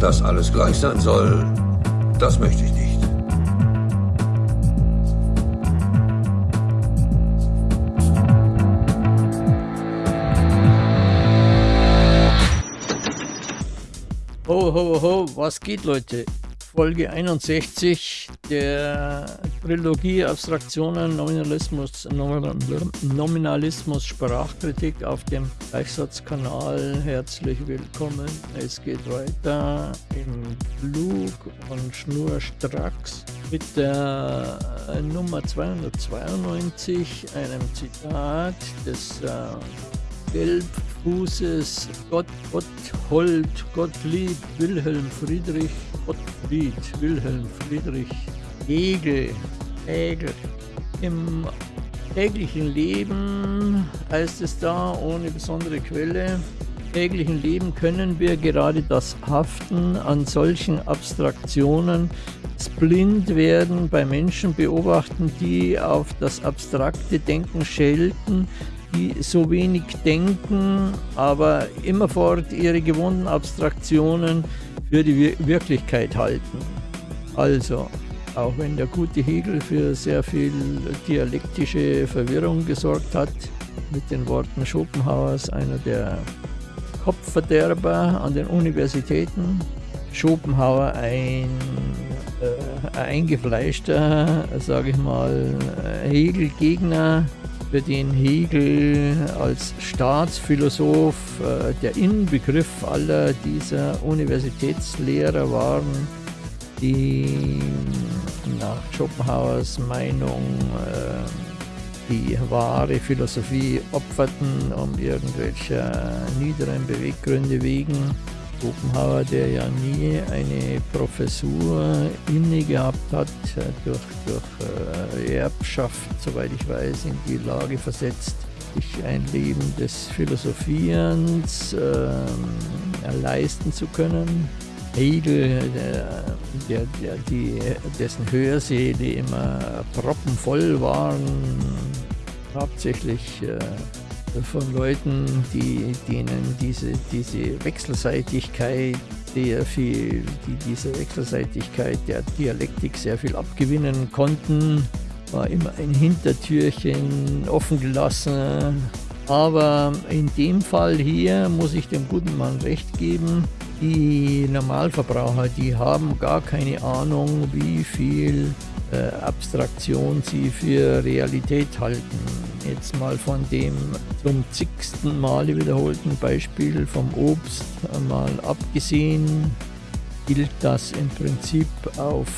Dass alles gleich sein soll, das möchte ich nicht. Ho, ho, ho, was geht, Leute? Folge 61 der Trilogie Abstraktionen, Nominalismus, Nominalismus, Sprachkritik auf dem Gleichsatzkanal. Herzlich willkommen. Es geht weiter im Flug und schnurstracks mit der Nummer 292, einem Zitat des äh, Gelbfußes Gott, Gotthold, Gottlieb, Wilhelm Friedrich, Gottfried, Wilhelm Friedrich, Hegel, Hegel. Im täglichen Leben heißt es da, ohne besondere Quelle, täglichen Leben können wir gerade das Haften an solchen Abstraktionen, das Blindwerden bei Menschen beobachten, die auf das abstrakte Denken schelten, die so wenig denken, aber immerfort ihre gewohnten Abstraktionen für die Wirklichkeit halten. Also, auch wenn der gute Hegel für sehr viel dialektische Verwirrung gesorgt hat, mit den Worten Schopenhauers, einer der Kopfverderber an den Universitäten. Schopenhauer ein äh, eingefleischter, sage ich mal, Hegel-Gegner, für den Hegel als Staatsphilosoph äh, der Inbegriff aller dieser Universitätslehrer waren, die nach Schopenhauers Meinung äh, die wahre Philosophie opferten, um irgendwelcher niederen Beweggründe wegen. Schopenhauer, der ja nie eine Professur inne gehabt hat, durch, durch äh, Erbschaft, soweit ich weiß, in die Lage versetzt, sich ein Leben des Philosophierens äh, leisten zu können. Hegel, der, der, die, dessen Hörsäle immer proppenvoll waren, hauptsächlich äh, von Leuten, die, denen diese, diese Wechselseitigkeit sehr viel, die diese Wechselseitigkeit der Dialektik sehr viel abgewinnen konnten, war immer ein Hintertürchen offen gelassen. Aber in dem Fall hier muss ich dem guten Mann recht geben, die Normalverbraucher, die haben gar keine Ahnung, wie viel äh, Abstraktion sie für Realität halten. Jetzt mal von dem zum zigsten Male wiederholten Beispiel vom Obst mal abgesehen, gilt das im Prinzip auf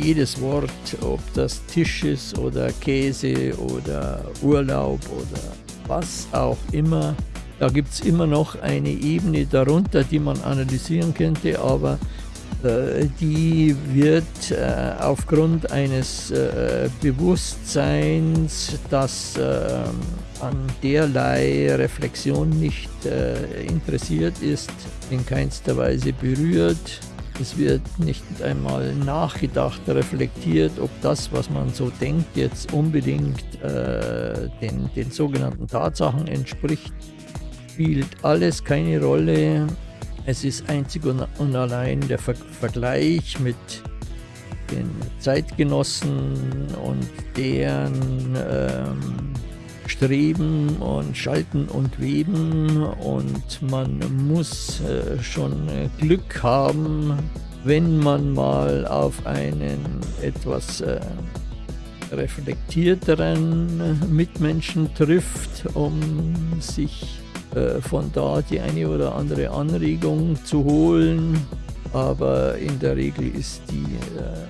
jedes Wort, ob das Tisch ist oder Käse oder Urlaub oder was auch immer. Da gibt es immer noch eine Ebene darunter, die man analysieren könnte, aber die wird äh, aufgrund eines äh, Bewusstseins, das an derlei Reflexion nicht interessiert ist, in keinster Weise berührt. Es wird nicht einmal nachgedacht, reflektiert, ob das, was man so denkt, jetzt unbedingt äh, den, den sogenannten Tatsachen entspricht. Spielt alles keine Rolle. Es ist einzig und allein der Ver Vergleich mit den Zeitgenossen und deren ähm, Streben und Schalten und Weben. Und man muss äh, schon Glück haben, wenn man mal auf einen etwas äh, reflektierteren Mitmenschen trifft, um sich äh, von da die eine oder andere Anregung zu holen. Aber in der Regel ist die, äh,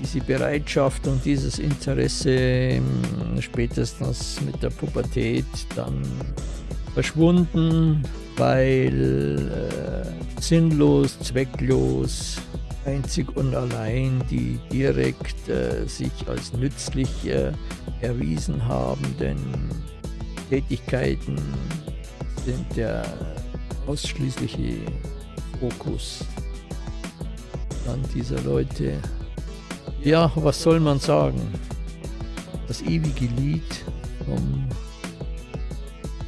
diese Bereitschaft und dieses Interesse spätestens mit der Pubertät dann verschwunden, weil äh, sinnlos, zwecklos, einzig und allein die direkt äh, sich als nützlich äh, erwiesen habenden Tätigkeiten sind der ausschließliche Fokus an dieser Leute. Ja, was soll man sagen? Das ewige Lied vom,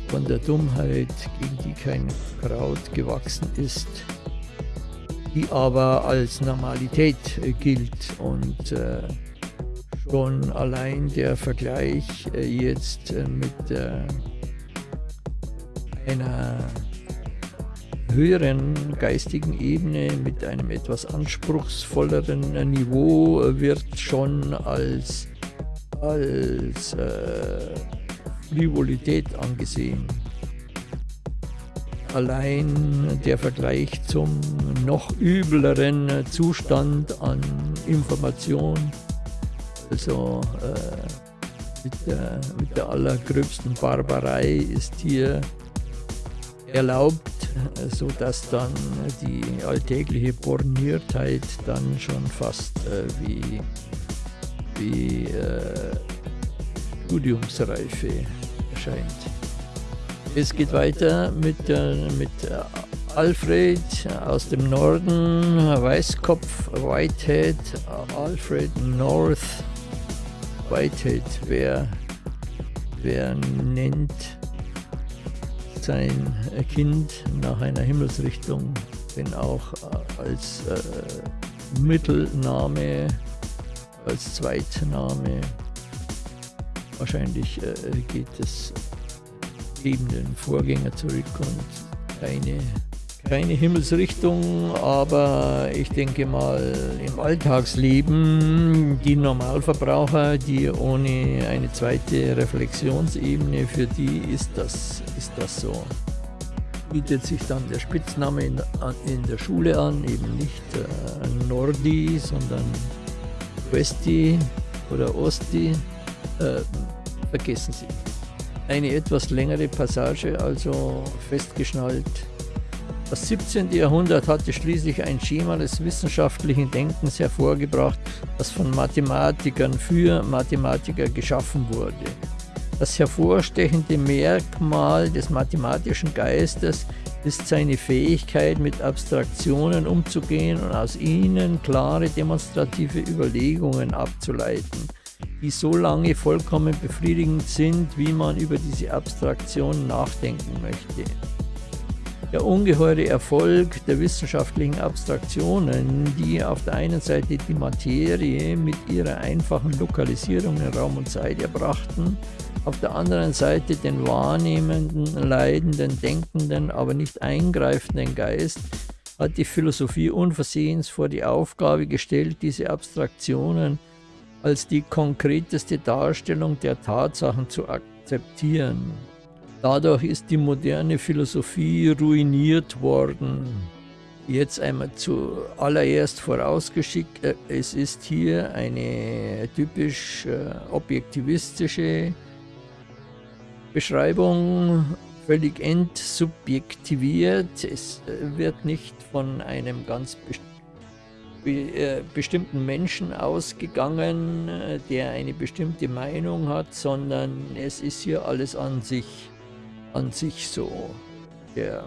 von der Dummheit, gegen die kein Kraut gewachsen ist. die aber als Normalität gilt und äh, schon allein der Vergleich äh, jetzt äh, mit äh, einer höheren geistigen Ebene, mit einem etwas anspruchsvolleren Niveau wird schon als, als äh, Frivolität angesehen. Allein der Vergleich zum noch übleren Zustand an Information, also äh, mit, der, mit der allergröbsten Barbarei ist hier erlaubt, sodass dann die alltägliche Borniertheit dann schon fast äh, wie, wie äh, Studiumsreife erscheint. Es geht weiter mit, äh, mit Alfred aus dem Norden, Weißkopf, Whitehead, Alfred North, Whitehead, wer, wer nennt sein Kind nach einer Himmelsrichtung, wenn auch äh, als äh, Mittelname, als Zweitname. Wahrscheinlich äh, geht es eben den Vorgänger zurück und keine keine Himmelsrichtung, aber ich denke mal im Alltagsleben, die Normalverbraucher, die ohne eine zweite Reflexionsebene, für die ist das, ist das so. Bietet sich dann der Spitzname in, in der Schule an, eben nicht äh, Nordi, sondern Westi oder Osti. Äh, vergessen Sie. Eine etwas längere Passage, also festgeschnallt das 17. Jahrhundert hatte schließlich ein Schema des wissenschaftlichen Denkens hervorgebracht, das von Mathematikern für Mathematiker geschaffen wurde. Das hervorstechende Merkmal des mathematischen Geistes ist seine Fähigkeit, mit Abstraktionen umzugehen und aus ihnen klare demonstrative Überlegungen abzuleiten, die so lange vollkommen befriedigend sind, wie man über diese Abstraktion nachdenken möchte. Der ungeheure Erfolg der wissenschaftlichen Abstraktionen, die auf der einen Seite die Materie mit ihrer einfachen Lokalisierung in Raum und Zeit erbrachten, auf der anderen Seite den wahrnehmenden, leidenden, denkenden, aber nicht eingreifenden Geist, hat die Philosophie unversehens vor die Aufgabe gestellt, diese Abstraktionen als die konkreteste Darstellung der Tatsachen zu akzeptieren. Dadurch ist die moderne Philosophie ruiniert worden. Jetzt einmal zuallererst vorausgeschickt, äh, es ist hier eine typisch äh, objektivistische Beschreibung, völlig entsubjektiviert. Es äh, wird nicht von einem ganz bestimmten Menschen ausgegangen, der eine bestimmte Meinung hat, sondern es ist hier alles an sich an sich so, der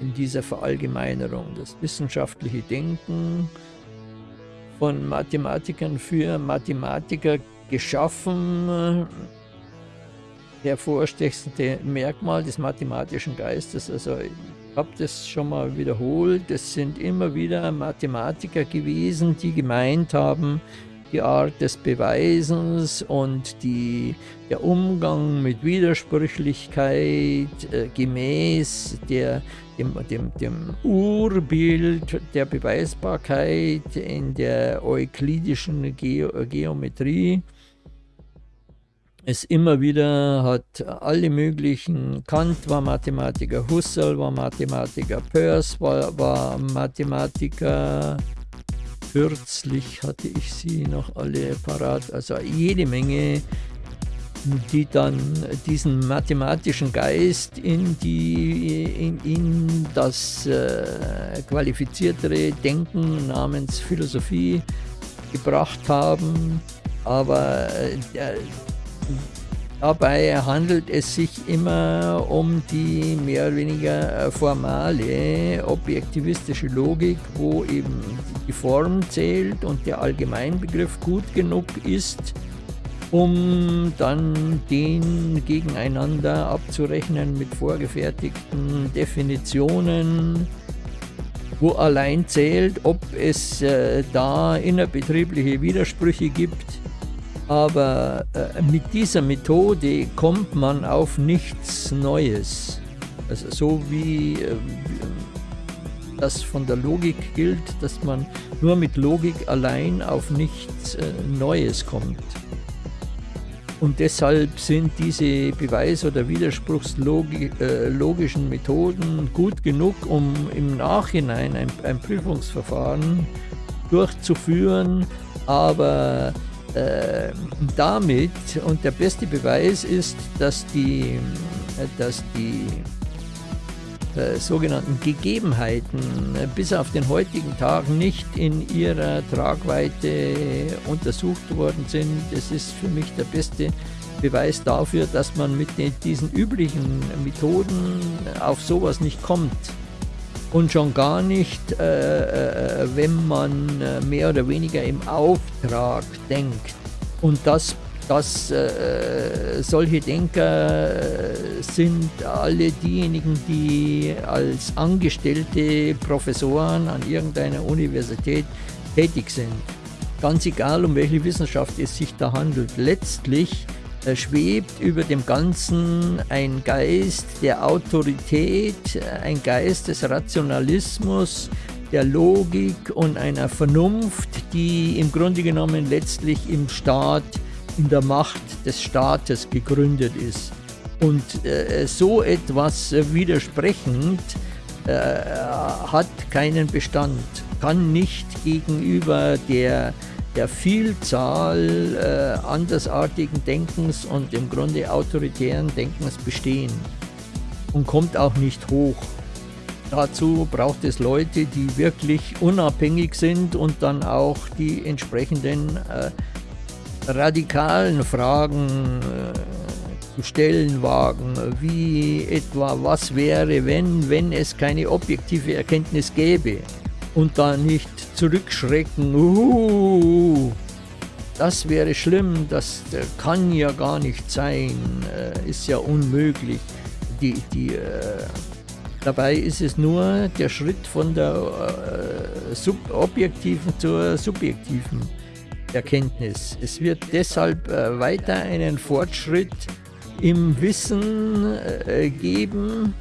in dieser Verallgemeinerung, das wissenschaftliche Denken von Mathematikern für Mathematiker geschaffen, hervorstechendste Merkmal des mathematischen Geistes. Also ich habe das schon mal wiederholt, es sind immer wieder Mathematiker gewesen, die gemeint haben, die Art des Beweisens und die, der Umgang mit Widersprüchlichkeit äh, gemäß der, dem, dem, dem Urbild der Beweisbarkeit in der euklidischen Ge Geometrie. Es immer wieder hat alle möglichen, Kant war Mathematiker, Husserl war Mathematiker, Peirce war, war Mathematiker, kürzlich hatte ich sie noch alle parat, also jede Menge, die dann diesen mathematischen Geist in, die, in, in das äh, qualifiziertere Denken namens Philosophie gebracht haben. Aber äh, Dabei handelt es sich immer um die mehr oder weniger formale, objektivistische Logik, wo eben die Form zählt und der Allgemeinbegriff gut genug ist, um dann den gegeneinander abzurechnen mit vorgefertigten Definitionen, wo allein zählt, ob es äh, da innerbetriebliche Widersprüche gibt. Aber äh, mit dieser Methode kommt man auf nichts Neues. Also so wie äh, das von der Logik gilt, dass man nur mit Logik allein auf nichts äh, Neues kommt. Und deshalb sind diese Beweis- oder widerspruchslogischen Methoden gut genug, um im Nachhinein ein, ein Prüfungsverfahren durchzuführen, aber äh, damit, und der beste Beweis ist, dass die, dass die äh, sogenannten Gegebenheiten äh, bis auf den heutigen Tag nicht in ihrer Tragweite untersucht worden sind. Das ist für mich der beste Beweis dafür, dass man mit den, diesen üblichen Methoden auf sowas nicht kommt. Und schon gar nicht, äh, äh wenn man mehr oder weniger im Auftrag denkt. Und das dass äh, solche Denker sind alle diejenigen, die als angestellte Professoren an irgendeiner Universität tätig sind. Ganz egal, um welche Wissenschaft es sich da handelt. Letztlich äh, schwebt über dem Ganzen ein Geist der Autorität, ein Geist des Rationalismus, der Logik und einer Vernunft, die im Grunde genommen letztlich im Staat in der Macht des Staates gegründet ist. Und äh, so etwas widersprechend äh, hat keinen Bestand, kann nicht gegenüber der, der Vielzahl äh, andersartigen Denkens und im Grunde autoritären Denkens bestehen und kommt auch nicht hoch. Dazu braucht es Leute, die wirklich unabhängig sind und dann auch die entsprechenden äh, radikalen Fragen äh, zu stellen wagen, wie etwa, was wäre, wenn, wenn es keine objektive Erkenntnis gäbe und da nicht zurückschrecken, uh, das wäre schlimm, das kann ja gar nicht sein, äh, ist ja unmöglich. Die, die, äh, dabei ist es nur der Schritt von der äh, objektiven zur subjektiven Erkenntnis. Es wird deshalb äh, weiter einen Fortschritt im Wissen äh, geben,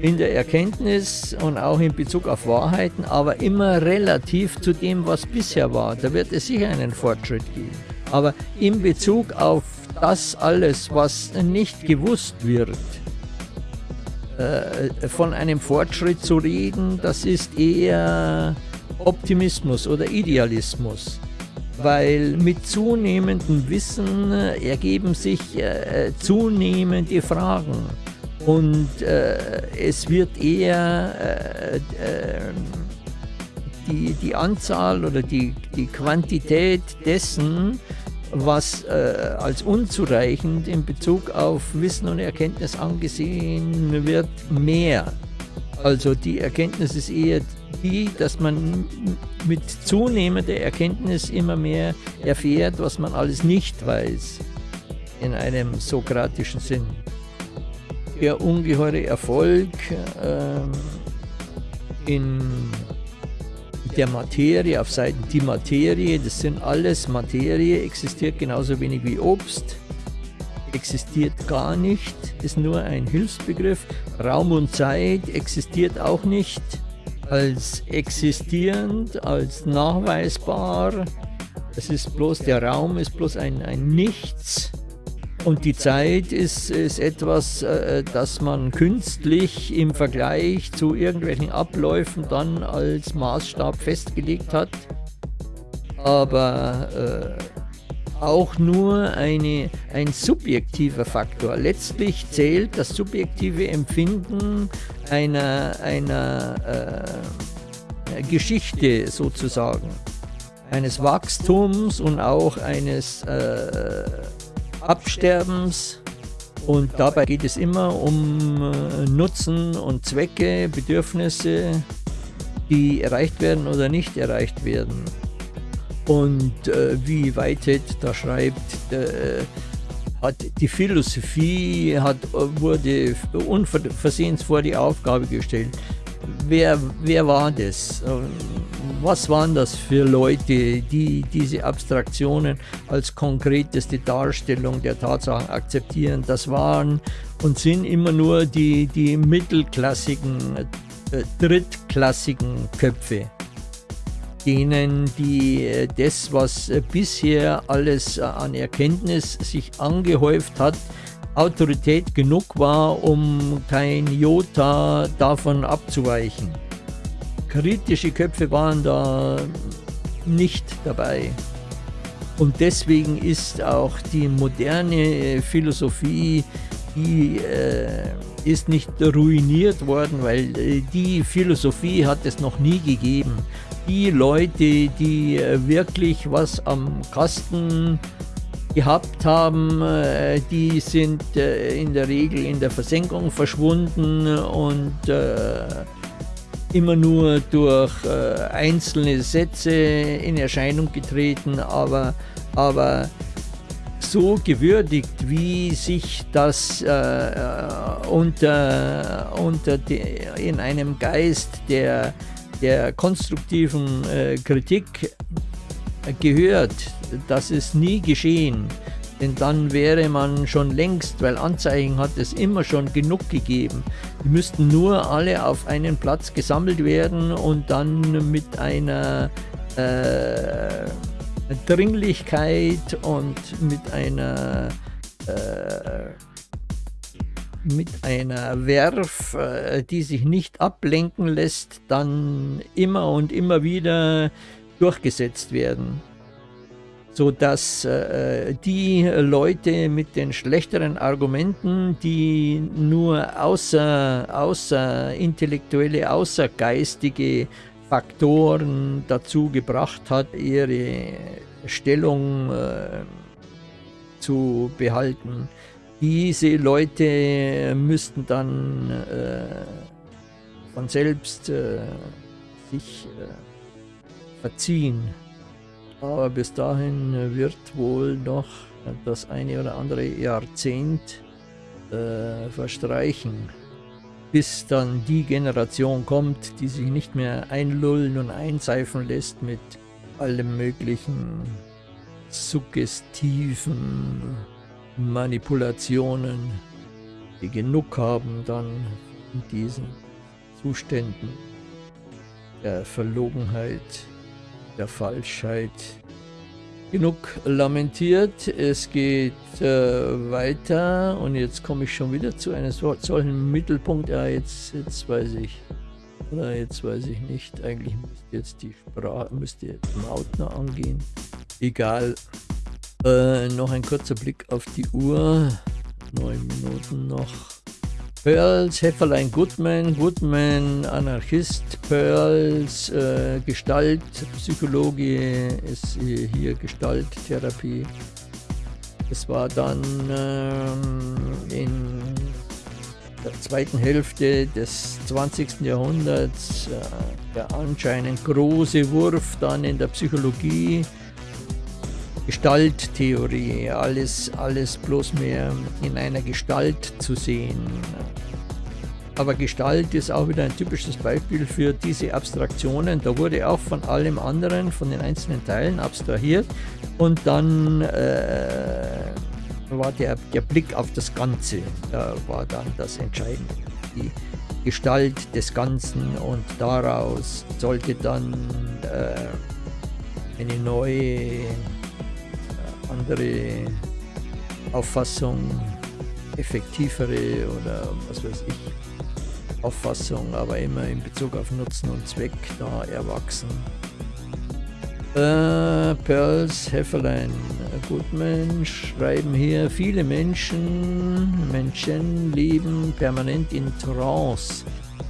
in der Erkenntnis und auch in Bezug auf Wahrheiten, aber immer relativ zu dem, was bisher war. Da wird es sicher einen Fortschritt geben. Aber in Bezug auf das alles, was nicht gewusst wird, äh, von einem Fortschritt zu reden, das ist eher Optimismus oder Idealismus weil mit zunehmendem Wissen äh, ergeben sich äh, zunehmende Fragen und äh, es wird eher äh, äh, die, die Anzahl oder die, die Quantität dessen, was äh, als unzureichend in Bezug auf Wissen und Erkenntnis angesehen wird, mehr. Also die Erkenntnis ist eher die, dass man mit zunehmender Erkenntnis immer mehr erfährt, was man alles nicht weiß, in einem sokratischen Sinn. Der ungeheure Erfolg äh, in der Materie, auf Seiten die Materie, das sind alles Materie, existiert genauso wenig wie Obst, existiert gar nicht, ist nur ein Hilfsbegriff. Raum und Zeit existiert auch nicht als existierend, als nachweisbar. Es ist bloß, der Raum ist bloß ein, ein Nichts. Und die Zeit ist, ist etwas, äh, das man künstlich im Vergleich zu irgendwelchen Abläufen dann als Maßstab festgelegt hat. Aber äh, auch nur eine, ein subjektiver Faktor. Letztlich zählt das subjektive Empfinden einer, einer äh, Geschichte sozusagen, eines Wachstums und auch eines äh, Absterbens. Und dabei geht es immer um äh, Nutzen und Zwecke, Bedürfnisse, die erreicht werden oder nicht erreicht werden. Und äh, wie Whitehead da schreibt, äh, hat die Philosophie hat, wurde unversehens vor die Aufgabe gestellt, wer, wer war das? Was waren das für Leute, die diese Abstraktionen als konkreteste Darstellung der Tatsachen akzeptieren? Das waren und sind immer nur die, die mittelklassigen, äh, drittklassigen Köpfe denen die äh, das, was äh, bisher alles äh, an Erkenntnis sich angehäuft hat, Autorität genug war, um kein Jota davon abzuweichen. Kritische Köpfe waren da nicht dabei. Und deswegen ist auch die moderne Philosophie, die äh, ist nicht ruiniert worden, weil äh, die Philosophie hat es noch nie gegeben. Die Leute, die äh, wirklich was am Kasten gehabt haben, äh, die sind äh, in der Regel in der Versenkung verschwunden und immer nur durch einzelne Sätze in Erscheinung getreten, aber, aber so gewürdigt, wie sich das äh, unter, unter de, in einem Geist der, der konstruktiven äh, Kritik gehört, das ist nie geschehen. Denn dann wäre man schon längst, weil Anzeichen hat es immer schon genug gegeben. Die müssten nur alle auf einen Platz gesammelt werden und dann mit einer äh, Dringlichkeit und mit einer äh, mit einer Werf, äh, die sich nicht ablenken lässt, dann immer und immer wieder durchgesetzt werden, sodass äh, die Leute mit den schlechteren Argumenten, die nur außer, außer intellektuelle, außergeistige Faktoren dazu gebracht hat, ihre Stellung äh, zu behalten. Diese Leute müssten dann äh, von selbst äh, sich äh, verziehen. Aber bis dahin wird wohl noch das eine oder andere Jahrzehnt äh, verstreichen. Bis dann die Generation kommt, die sich nicht mehr einlullen und einseifen lässt mit allem möglichen suggestiven Manipulationen, die genug haben dann in diesen Zuständen der Verlogenheit, der Falschheit, genug lamentiert. Es geht äh, weiter und jetzt komme ich schon wieder zu einem solchen Mittelpunkt. Ja, jetzt, jetzt weiß ich. Oder jetzt weiß ich nicht. Eigentlich müsste jetzt die Sprache, müsste jetzt Mautner angehen. Egal. Äh, noch ein kurzer Blick auf die Uhr. Neun Minuten noch. Pearls, Hefferlein Goodman, Goodman Anarchist, Pearls äh, Gestalt, Psychologie ist hier Gestalttherapie. Es war dann ähm, in der zweiten Hälfte des 20. Jahrhunderts äh, der anscheinend große Wurf dann in der Psychologie Gestalttheorie, alles, alles bloß mehr in einer Gestalt zu sehen. Aber Gestalt ist auch wieder ein typisches Beispiel für diese Abstraktionen. Da wurde auch von allem anderen, von den einzelnen Teilen abstrahiert und dann äh, war der, der Blick auf das Ganze, da war dann das Entscheidende. Die Gestalt des Ganzen und daraus sollte dann äh, eine neue andere Auffassung, effektivere oder was weiß ich, Auffassung, aber immer in Bezug auf Nutzen und Zweck da erwachsen. Äh, Pearls, Hefferlein, Goodman schreiben hier, viele Menschen, Menschen leben permanent in Trance,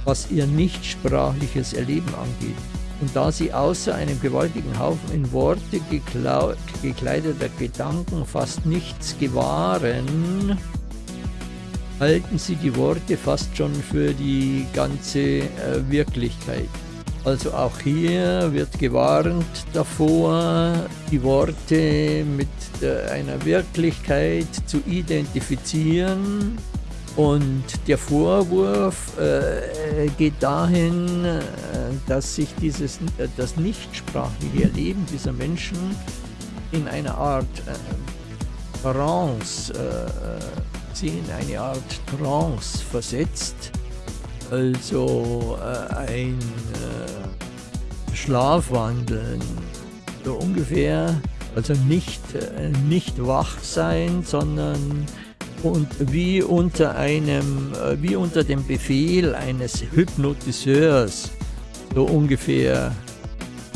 was ihr nichtsprachliches Erleben angeht. Und da sie außer einem gewaltigen Haufen in Worte gekleideter Gedanken fast nichts gewahren, halten sie die Worte fast schon für die ganze äh, Wirklichkeit. Also auch hier wird gewarnt davor, die Worte mit äh, einer Wirklichkeit zu identifizieren, Und der Vorwurf äh, geht dahin, äh, dass sich dieses, das nichtsprachliche Erleben dieser Menschen in einer Art äh, Trance, äh, sie in eine Art Trance versetzt, also äh, ein Schlafwandeln, so ungefähr, also nicht, nicht wach sein, sondern und wie unter einem, äh, wie unter dem Befehl eines Hypnotiseurs, so ungefähr.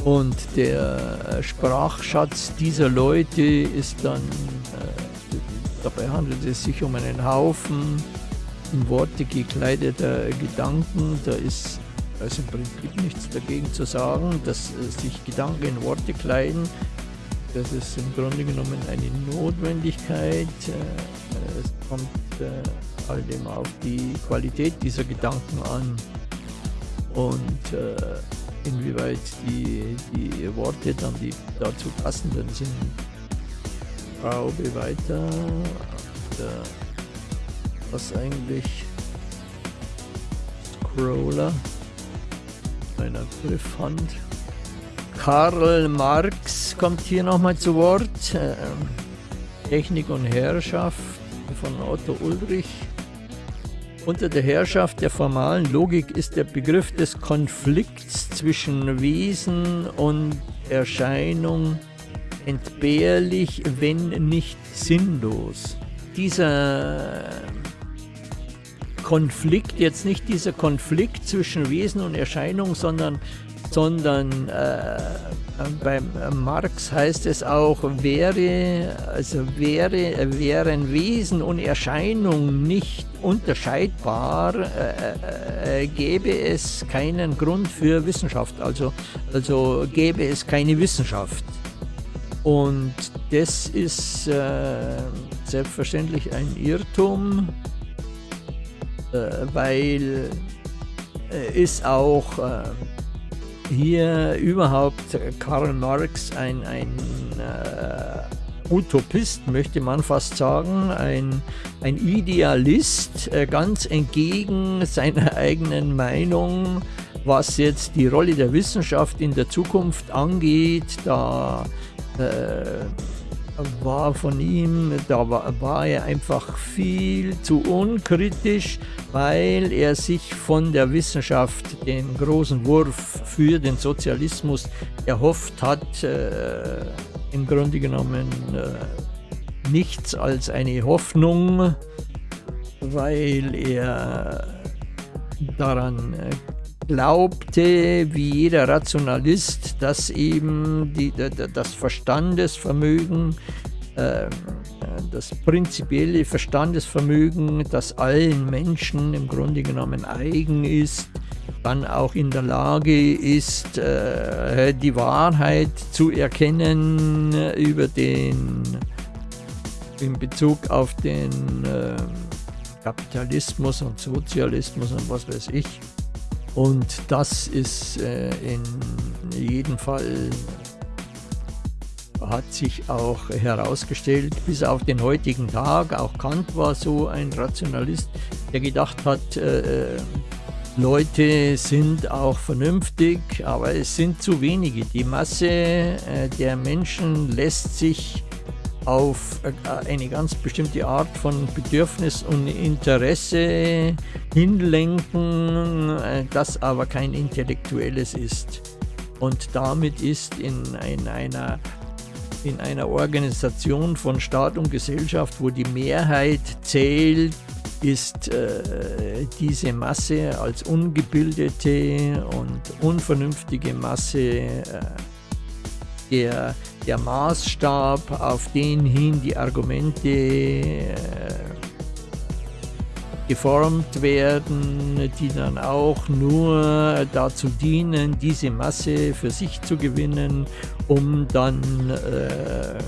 Und der Sprachschatz dieser Leute ist dann, äh, dabei handelt es sich um einen Haufen in Worte gekleideter Gedanken. Da ist also im Prinzip nichts dagegen zu sagen, dass äh, sich Gedanken in Worte kleiden. Das ist im Grunde genommen eine Notwendigkeit. Äh, es kommt äh, halt immer auf die Qualität dieser Gedanken an und inwieweit die, die Worte dann die dazu passenden sind. Schraube weiter. Der, was eigentlich Scroller meiner Griffhand. Karl Marx kommt hier nochmal zu Wort. Ähm, Technik und Herrschaft von Otto Ulrich. Unter der Herrschaft der formalen Logik ist der Begriff des Konflikts zwischen Wesen und Erscheinung entbehrlich, wenn nicht sinnlos. Dieser Konflikt, jetzt nicht dieser Konflikt zwischen Wesen und Erscheinung, sondern sondern äh, beim Marx heißt es auch, wäre, also wäre, wären Wesen und Erscheinung nicht unterscheidbar, äh, äh, gäbe es keinen Grund für Wissenschaft, also, also gäbe es keine Wissenschaft. Und das ist äh, selbstverständlich ein Irrtum, äh, weil äh, ist auch hier überhaupt Karl Marx ein, ein äh, Utopist, möchte man fast sagen, ein, ein Idealist, äh, ganz entgegen seiner eigenen Meinung, was jetzt die Rolle der Wissenschaft in der Zukunft angeht, da äh, war von ihm, da war, war, er einfach viel zu unkritisch, weil er sich von der Wissenschaft den großen Wurf für den Sozialismus erhofft hat, äh, im Grunde genommen äh, nichts als eine Hoffnung, weil er daran äh, glaubte, wie jeder Rationalist, dass eben die, das Verstandesvermögen, äh, das prinzipielle Verstandesvermögen, das allen Menschen im Grunde genommen eigen ist, dann auch in der Lage ist, äh, die Wahrheit zu erkennen über den, in Bezug auf den äh, Kapitalismus und Sozialismus und was weiß ich. Und das ist äh, in jedem Fall hat sich auch herausgestellt, bis auf den heutigen Tag, auch Kant war so ein Rationalist, der gedacht hat, äh, Leute sind auch vernünftig, aber es sind zu wenige. Die Masse äh, der Menschen lässt sich auf äh, eine ganz bestimmte Art von Bedürfnis und Interesse hinlenken, äh, das aber kein intellektuelles ist. Und damit ist in, in, einer, in einer Organisation von Staat und Gesellschaft, wo die Mehrheit zählt, ist äh, diese Masse als ungebildete und unvernünftige Masse äh, der, der Maßstab, auf den hin die Argumente äh, geformt werden, die dann auch nur dazu dienen, diese Masse für sich zu gewinnen, um dann äh,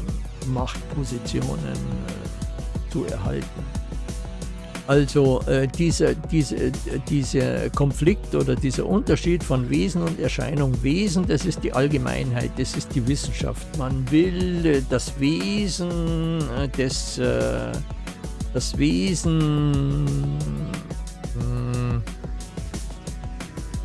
Machtpositionen äh, zu erhalten. Also äh, dieser, diese, dieser Konflikt oder dieser Unterschied von Wesen und Erscheinung. Wesen, das ist die Allgemeinheit, das ist die Wissenschaft. Man will äh, das Wesen äh, des, äh, das Wesen hm,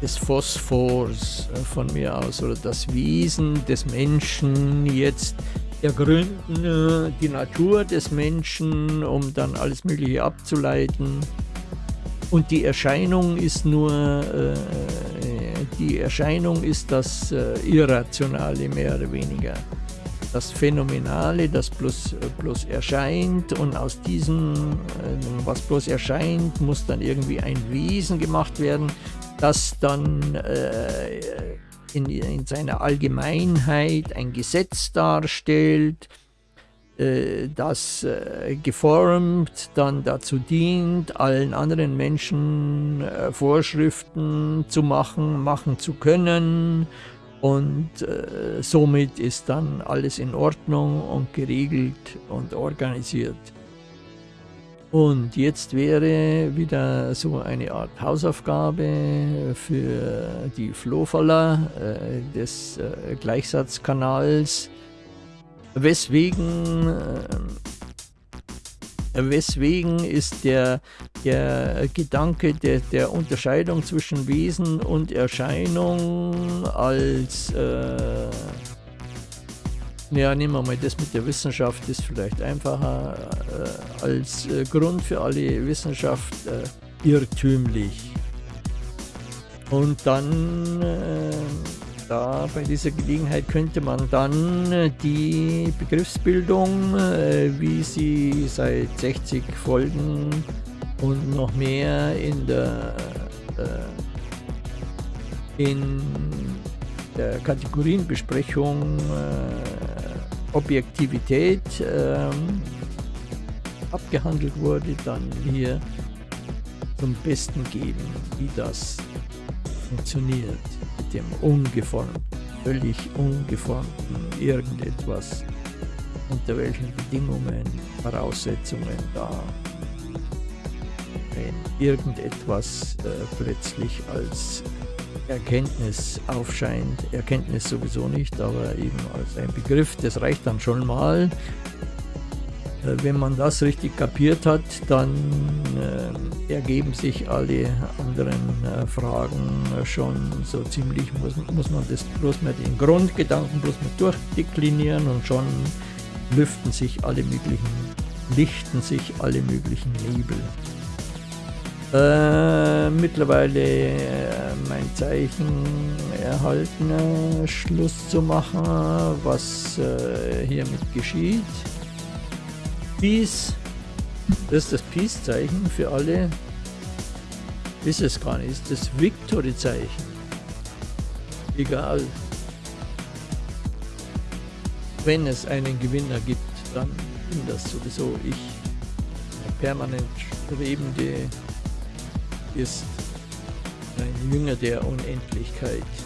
des Phosphors äh, von mir aus oder das Wesen des Menschen jetzt ergründen, äh, die Natur des Menschen, um dann alles Mögliche abzuleiten. Und die Erscheinung ist nur, äh, die Erscheinung ist das äh, Irrationale mehr oder weniger. Das Phänomenale, das bloß, bloß erscheint und aus diesem, äh, was bloß erscheint, muss dann irgendwie ein Wesen gemacht werden, das dann äh, in, in seiner Allgemeinheit ein Gesetz darstellt, äh, das äh, geformt dann dazu dient, allen anderen Menschen äh, Vorschriften zu machen, machen zu können und somit ist dann alles in Ordnung und geregelt und organisiert. Und jetzt wäre wieder so eine Art Hausaufgabe für die Flohfaller äh, des äh, Gleichsatzkanals, Weswegen, äh, weswegen ist der, der Gedanke der, der Unterscheidung zwischen Wesen und Erscheinung als, äh, ja, nehmen wir mal das mit der Wissenschaft, ist vielleicht einfacher, äh, als äh, Grund für alle Wissenschaft äh, irrtümlich. Und dann äh, da bei dieser Gelegenheit könnte man dann äh, die Begriffsbildung, äh, wie sie seit 60 Folgen und noch mehr in der, in der Kategorienbesprechung Objektivität ähm, abgehandelt wurde, dann hier zum Besten geben, wie das funktioniert mit dem ungeformten, völlig ungeformten irgendetwas, unter welchen Bedingungen, Voraussetzungen da, wenn irgendetwas äh, plötzlich als Erkenntnis aufscheint, Erkenntnis sowieso nicht, aber eben als ein Begriff, das reicht dann schon mal, äh, wenn man das richtig kapiert hat, dann äh, ergeben sich alle anderen äh, Fragen schon so ziemlich, muss, muss man das bloß mal den Grundgedanken bloß mal durchdeklinieren und schon lüften sich alle möglichen, lichten sich alle möglichen Nebel. Äh, mittlerweile äh, mein Zeichen erhalten, äh, Schluss zu machen, was hiermit geschieht. Peace. Das ist das Peace-Zeichen für alle. Ist es gar nicht. Ist das Victory-Zeichen. Egal. Wenn es einen Gewinner gibt, dann bin das sowieso ich. Permanent Strebende ist ein Jünger der Unendlichkeit.